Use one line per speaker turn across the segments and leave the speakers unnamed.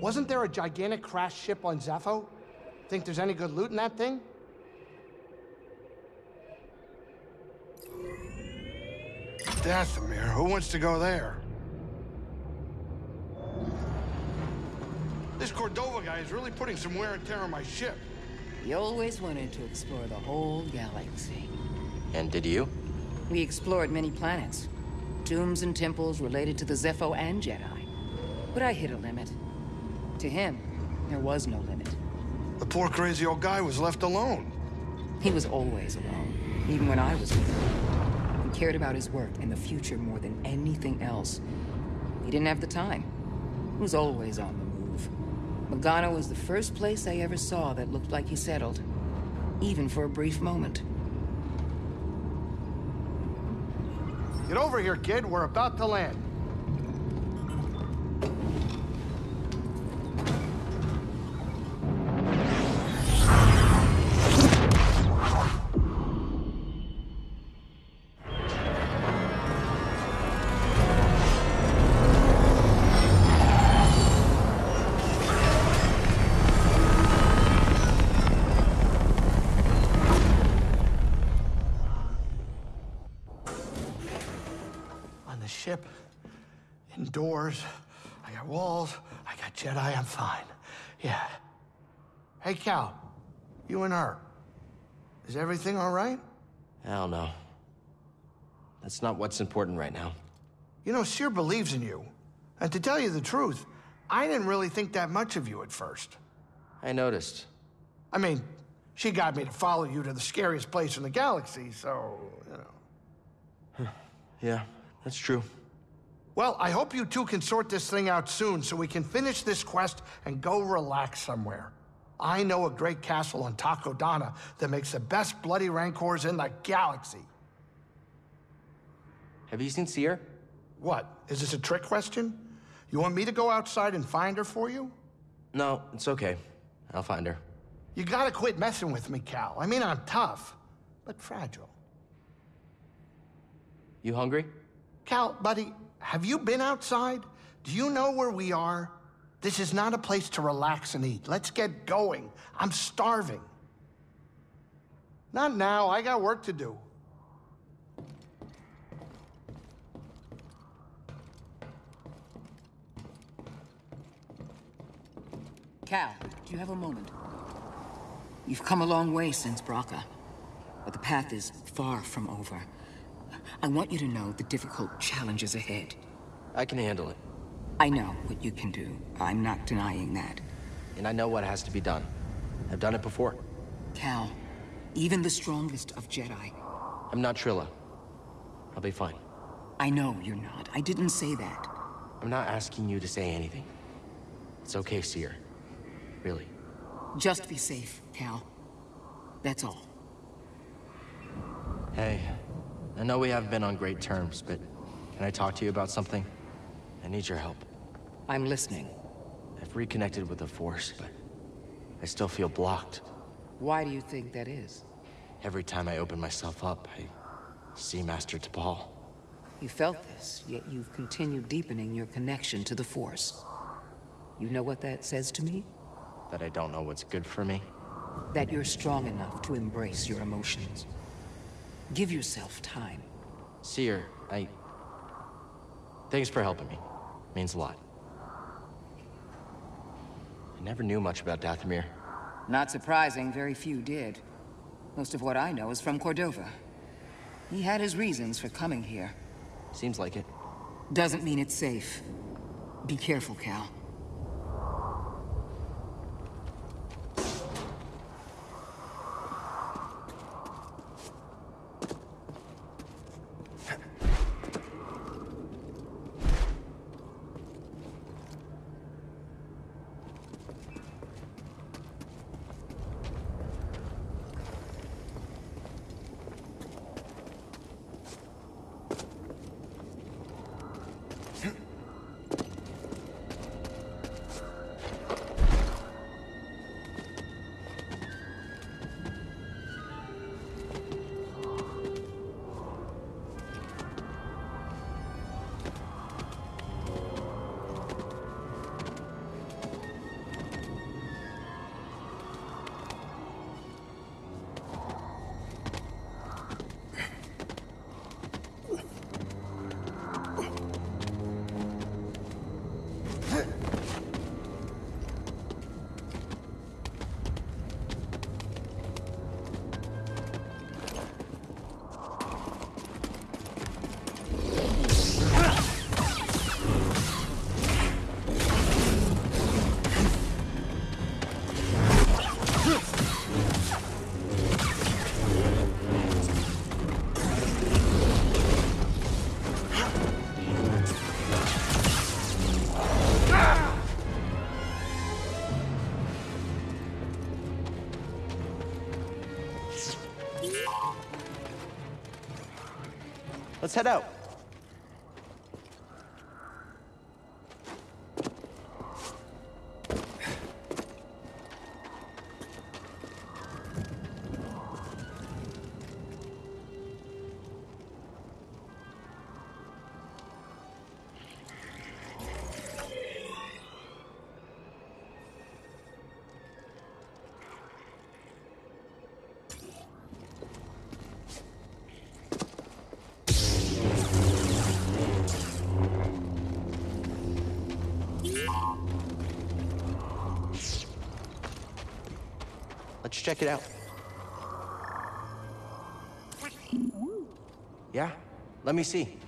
Hey, wasn't there a gigantic crash ship on Zeffo? Think there's any good loot in that thing?
Dathomir, who wants to go there? This Cordova guy is really putting some wear and tear on my ship.
He always wanted to explore the whole galaxy.
And did you?
We explored many planets. Tombs and temples related to the Zeffo and Jedi. But I hit a limit. To him, there was no limit.
The poor crazy old guy was left alone.
He was always alone, even when I was with him. He cared about his work and the future more than anything else. He didn't have the time. He was always on the move. Bogano was the first place I ever saw that looked like he settled. Even for a brief moment.
Get over here, kid. We're about to land. Indoors, I got walls, I got Jedi, I'm fine. Yeah. Hey, Cal, you and her. Is everything all right?
Hell no. That's not what's important right now.
You know, Cere believes in you. And to tell you the truth, I didn't really think that much of you at first.
I noticed.
I mean, she got me to follow you to the scariest place in the galaxy, so, you know.
Yeah, that's true.
Well, I hope you two can sort this thing out soon so we can finish this quest and go relax somewhere. I know a great castle on Takodana that makes the best bloody rancors in the galaxy.
Have you seen Cere?
What? Is this a trick question? You want me to go outside and find her for you?
No, it's okay. I'll find her.
You gotta quit messing with me, Cal. I mean, I'm tough, but fragile.
You hungry?
Cal, buddy, have you been outside? Do you know where we are? This is not a place to relax and eat. Let's get going. I'm starving. Not now. I got work to do.
Cal, do you have a moment? You've come a long way since Bracca, but the path is far from over. I want you to know the difficult challenges ahead.
I can handle it.
I know what you can do. I'm not denying that.
And I know what has to be done. I've done it before.
Cal, even the strongest of Jedi.
I'm not Trilla. I'll be fine.
I know you're not. I didn't say that.
I'm not asking you to say anything. It's okay, Cere. Really.
Just be safe, Cal. That's all.
Hey, I know we haven't been on great terms, but can I talk to you about something? I need your help.
I'm listening.
I've reconnected with the Force, but I still feel blocked.
Why do you think that is?
Every time I open myself up, I see Master Tapal.
You felt this, yet you've continued deepening your connection to the Force. You know what that says to me?
That I don't know what's good for me.
That you're strong enough to embrace your emotions. Give yourself time.
Cere, I... Thanks for helping me. Means a lot. I never knew much about Dathomir.
Not surprising, very few did. Most of what I know is from Cordova. He had his reasons for coming here.
Seems like it.
Doesn't mean it's safe. Be careful, Cal.
Let's head out. Check it out. Yeah? Let me see.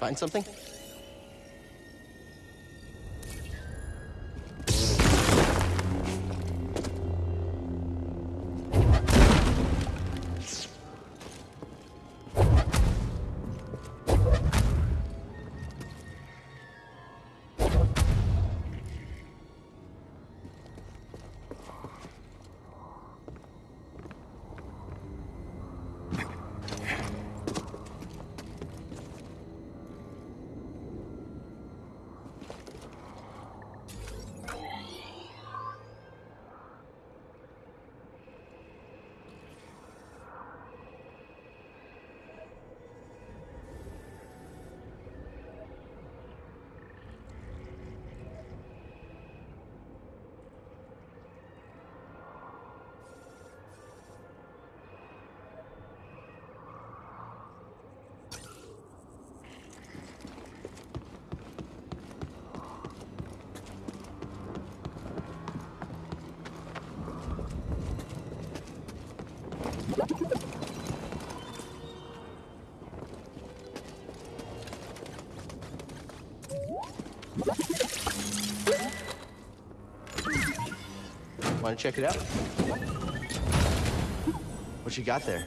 Find something? Want to check it out? What you got there?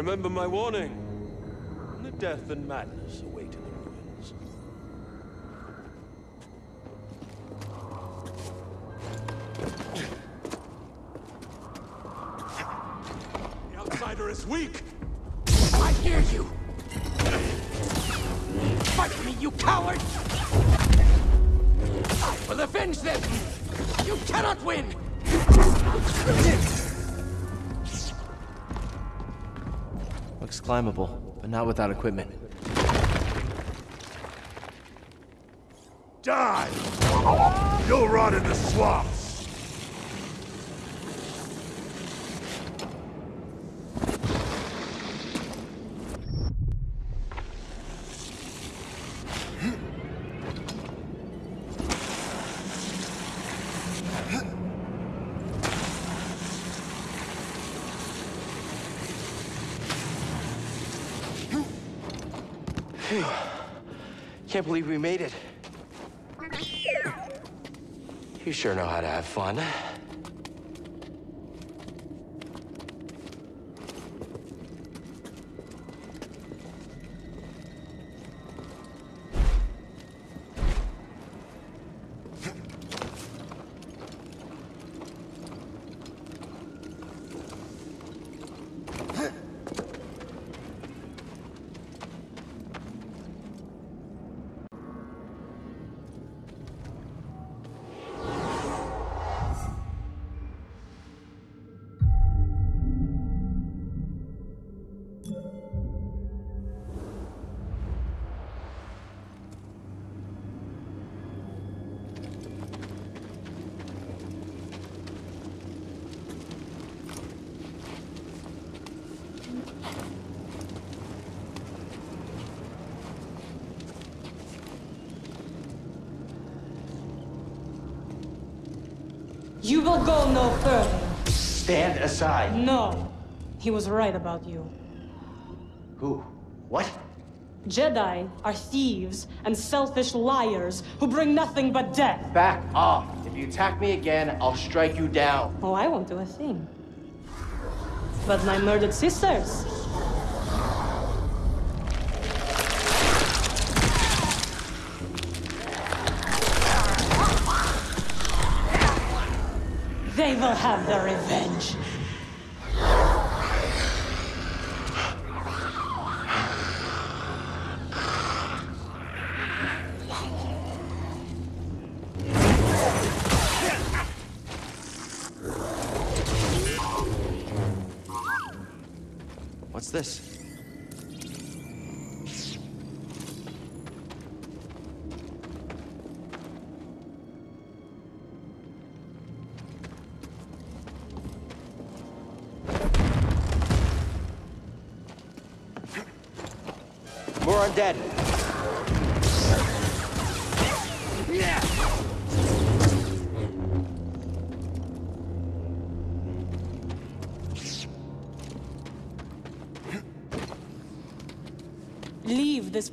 Remember my warning. The death and madness await in the ruins.
The outsider is weak!
I hear you! Fight me, you coward! I will avenge them! You cannot win!
Climbable, but not without equipment.
Die! You'll rot in the swamps!
I can't believe we made it. You sure know how to have fun.
You will go no further.
Stand aside.
No. He was right about you.
Who? What?
Jedi are thieves and selfish liars who bring nothing but death.
Back off. If you attack me again, I'll strike you down.
Oh, I won't do a thing. But my murdered sisters. Have their revenge.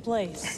Place.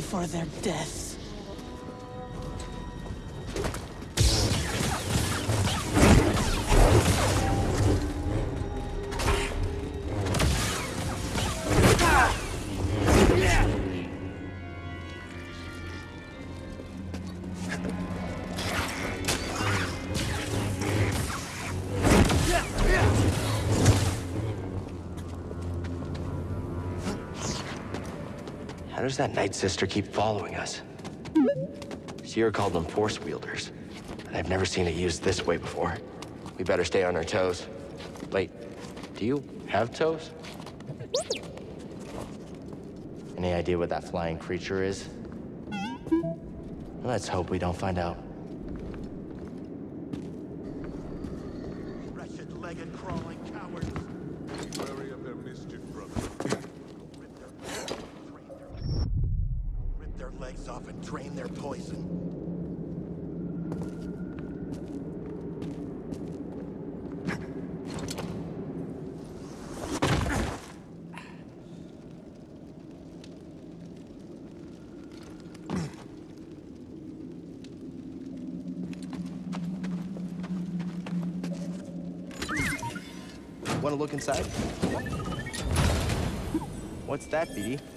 For their death.
Does that Night Sister keep following us? Sierra called them Force Wielders, and I've never seen it used this way before. We better stay on our toes. Wait, do you have toes? Any idea what that flying creature is? Let's hope we don't find out.
Wretched-legged, crawling cowards.
Wary of their mischief, brother.
Rip their legs off and drain their poison.
Want to look inside? What's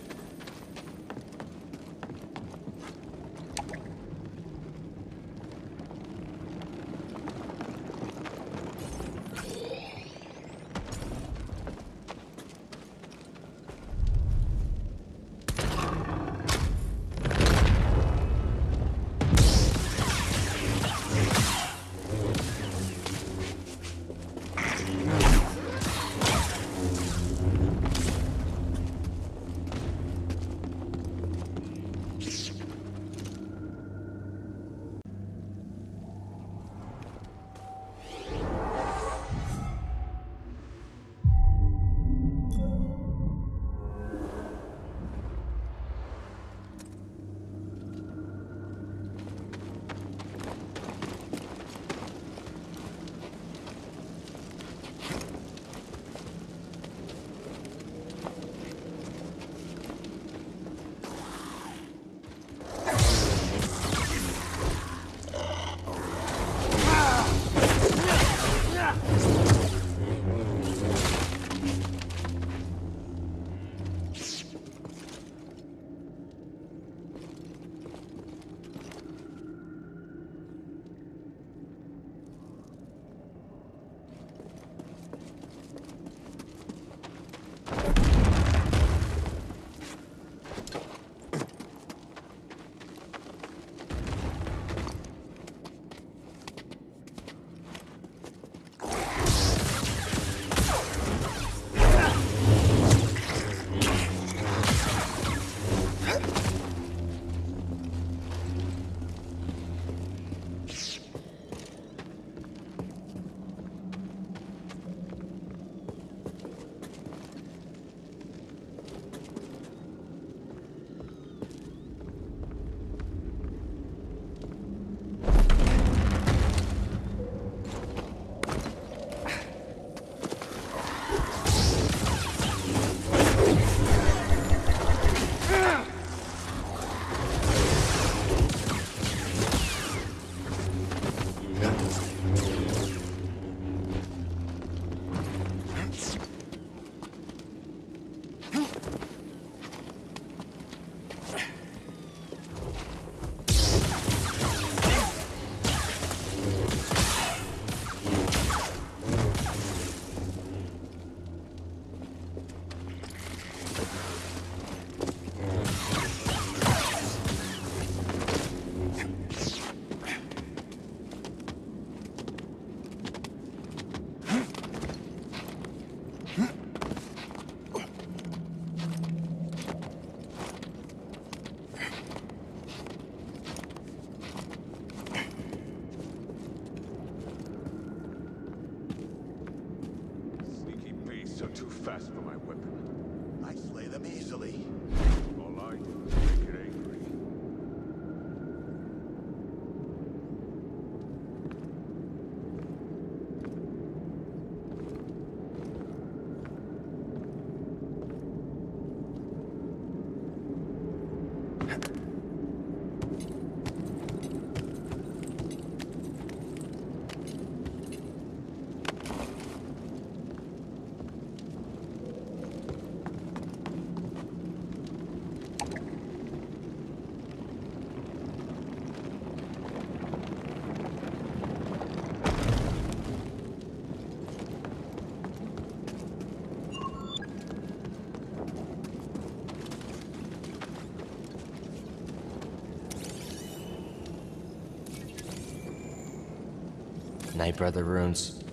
Night Brother runes.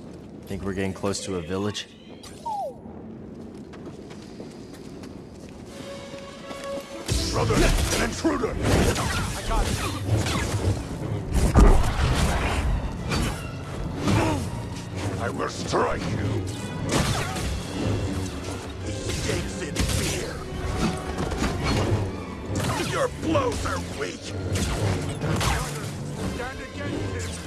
Think we're getting close to a village?
Brother, an intruder!
I got it. I will strike you.
He shakes in fear. Your blows are weak.
Stand against him.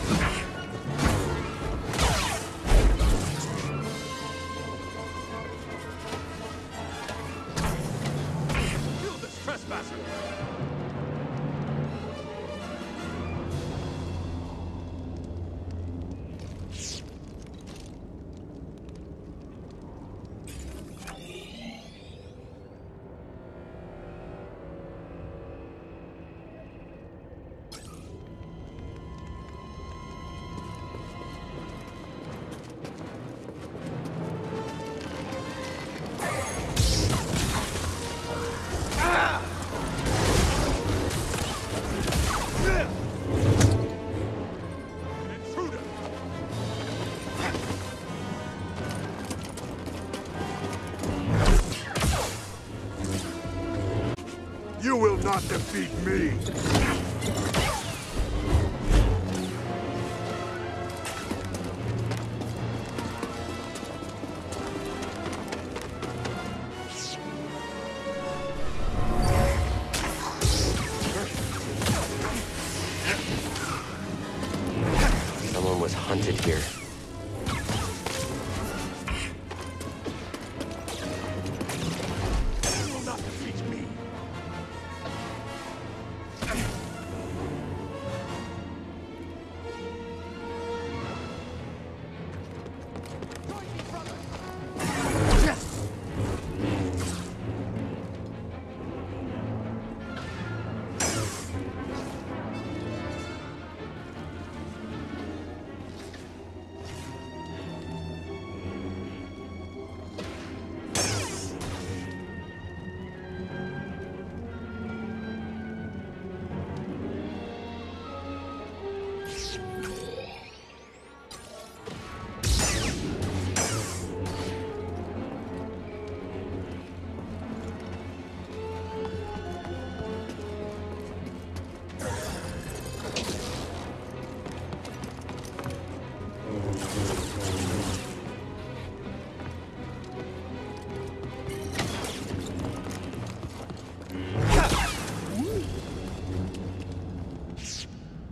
You will not defeat me!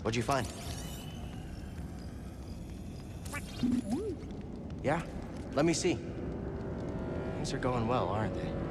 What'd you find? Yeah? Let me see. Things are going well, aren't they?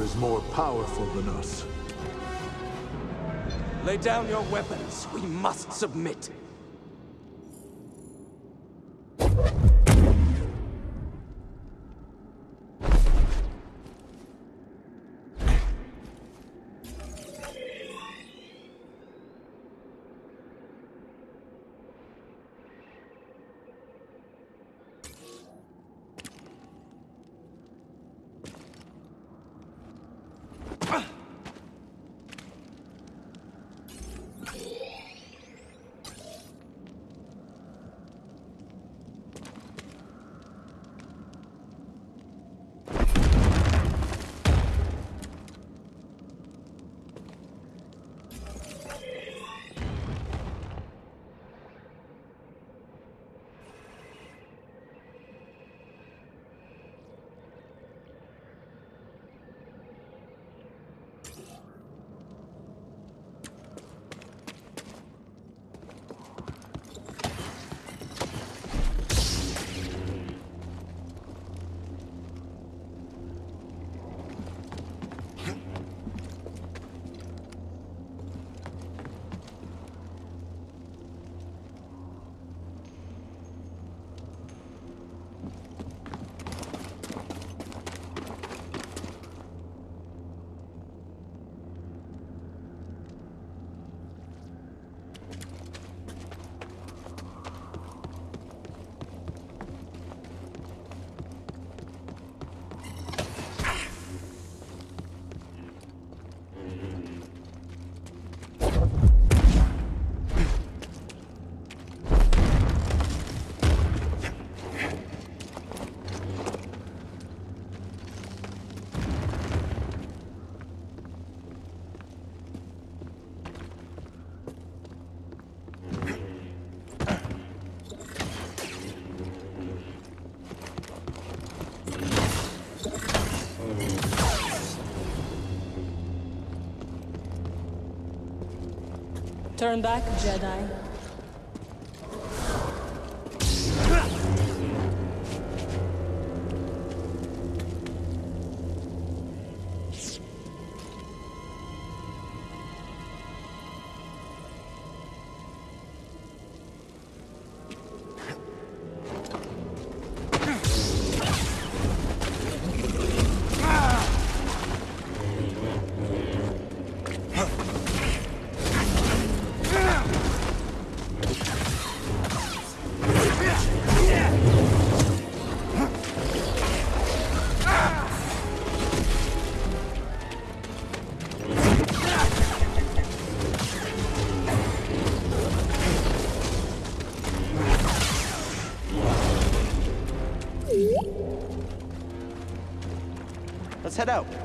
Is more powerful than us.
Lay down your weapons. We must submit.
Turn back, Jedi.
Head out.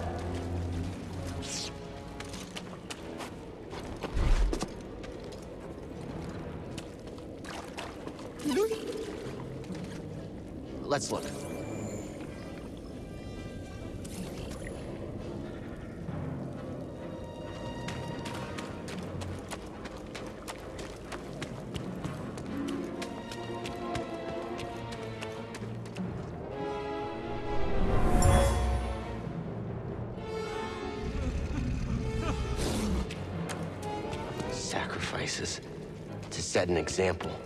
An example.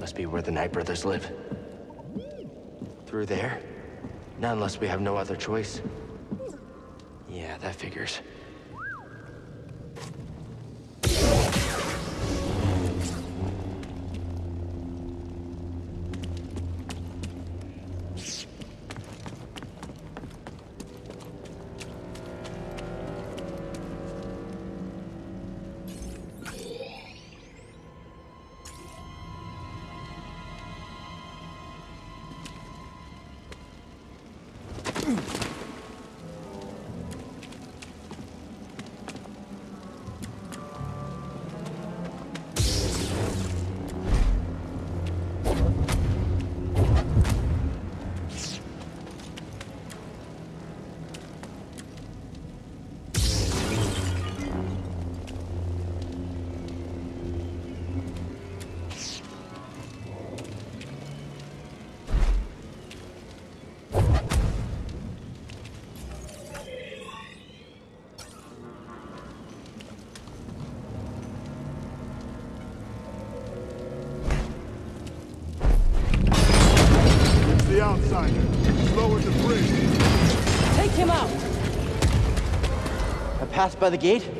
Must be where the Nightbrothers live. Through there? Not unless we have no other choice. I passed by the gate?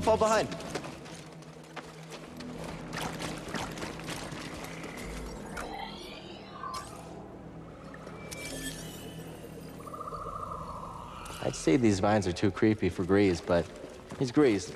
Don't fall behind. I'd say these vines are too creepy for Greez, but he's Greez.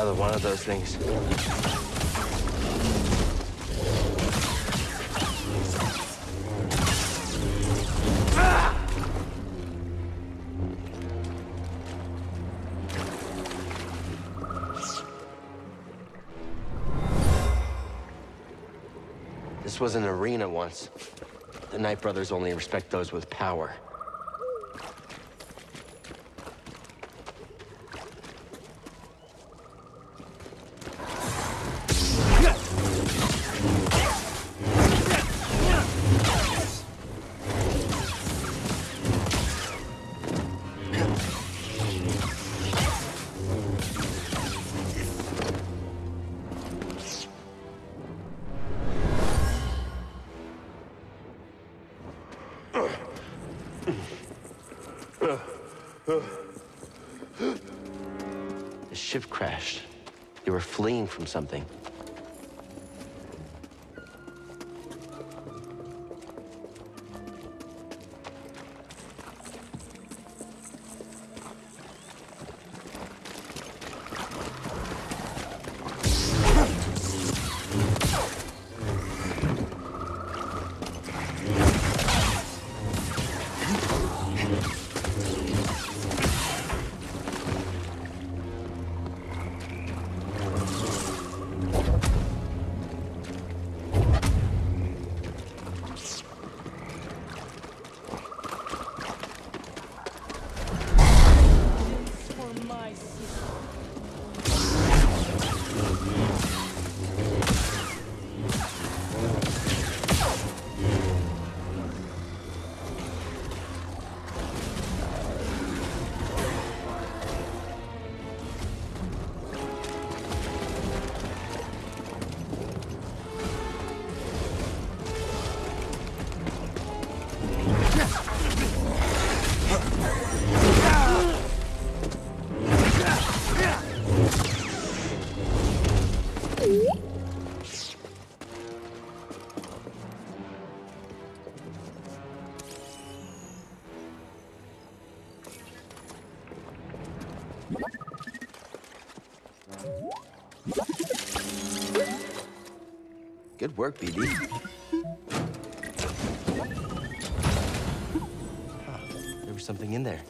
Another one of those things. This was an arena once. The Nightbrothers only respect those with power. From something. Work, BD. Huh, there was something in there.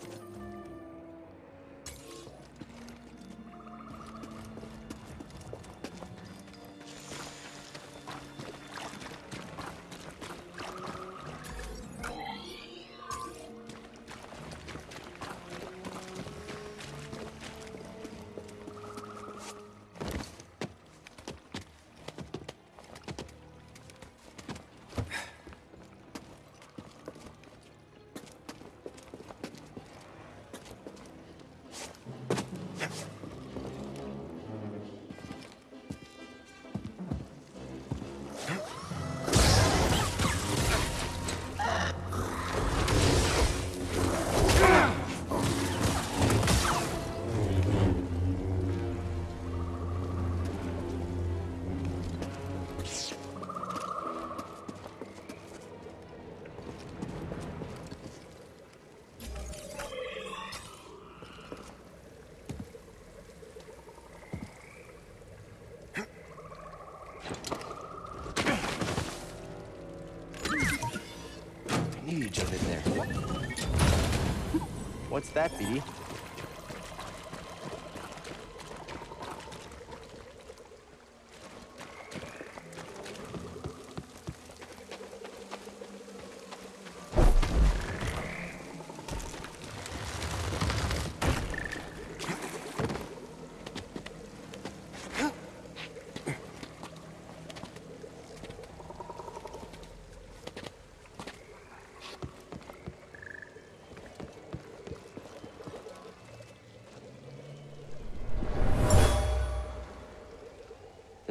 That, BD?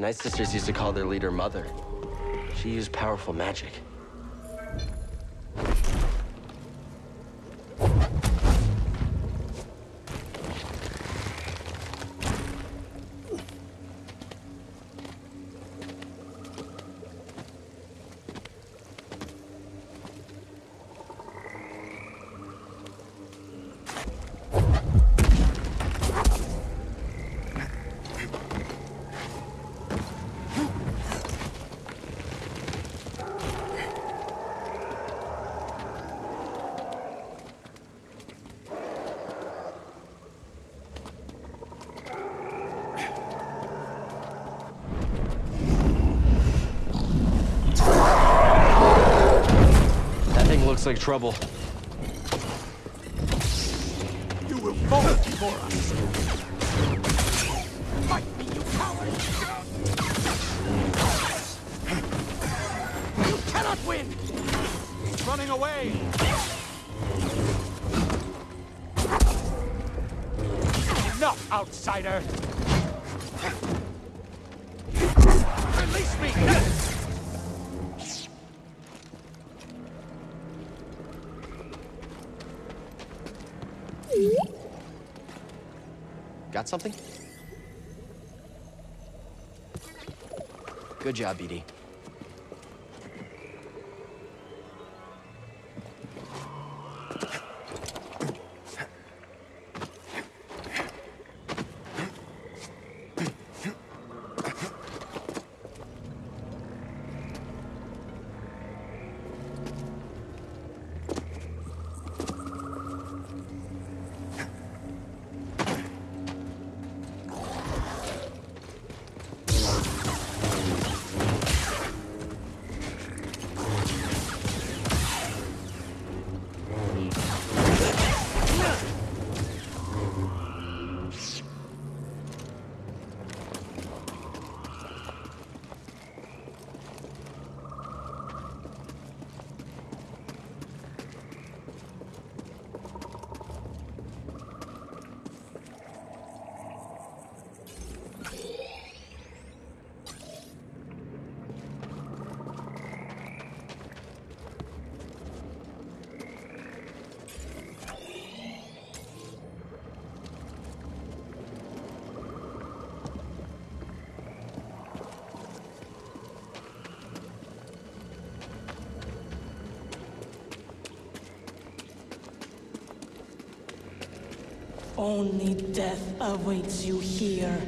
Night Sisters used to call their leader Mother. She used powerful magic.
Like trouble. Something? Good job, BD.
Only death awaits you here.